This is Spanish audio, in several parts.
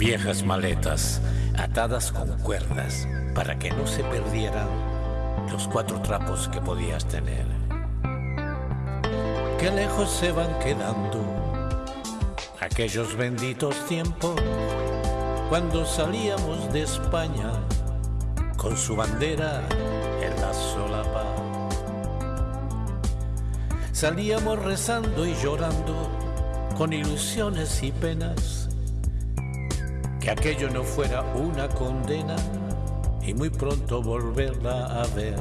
Viejas maletas atadas con cuerdas para que no se perdieran los cuatro trapos que podías tener. Qué lejos se van quedando aquellos benditos tiempos cuando salíamos de España con su bandera en la solapa. Salíamos rezando y llorando con ilusiones y penas, que aquello no fuera una condena y muy pronto volverla a ver.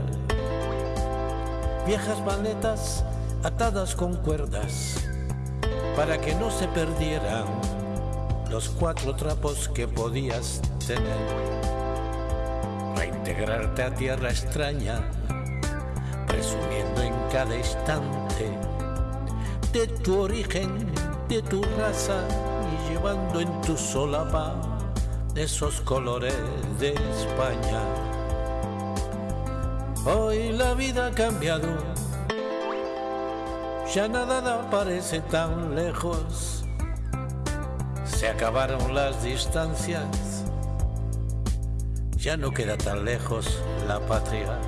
Viejas maletas atadas con cuerdas para que no se perdieran los cuatro trapos que podías tener. Reintegrarte a tierra extraña, presumiendo en cada instante de tu origen, de tu raza llevando en tu solapa esos colores de España. Hoy la vida ha cambiado, ya nada parece tan lejos se acabaron las distancias, ya no queda tan lejos la patria.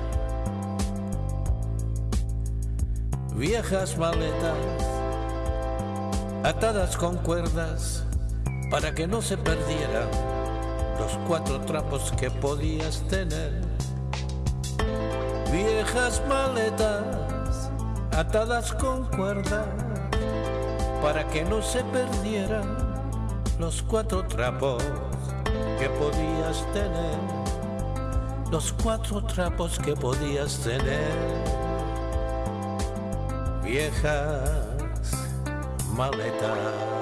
Viejas maletas, atadas con cuerdas, para que no se perdieran los cuatro trapos que podías tener. Viejas maletas, atadas con cuerdas, para que no se perdieran los cuatro trapos que podías tener, los cuatro trapos que podías tener, viejas maletas.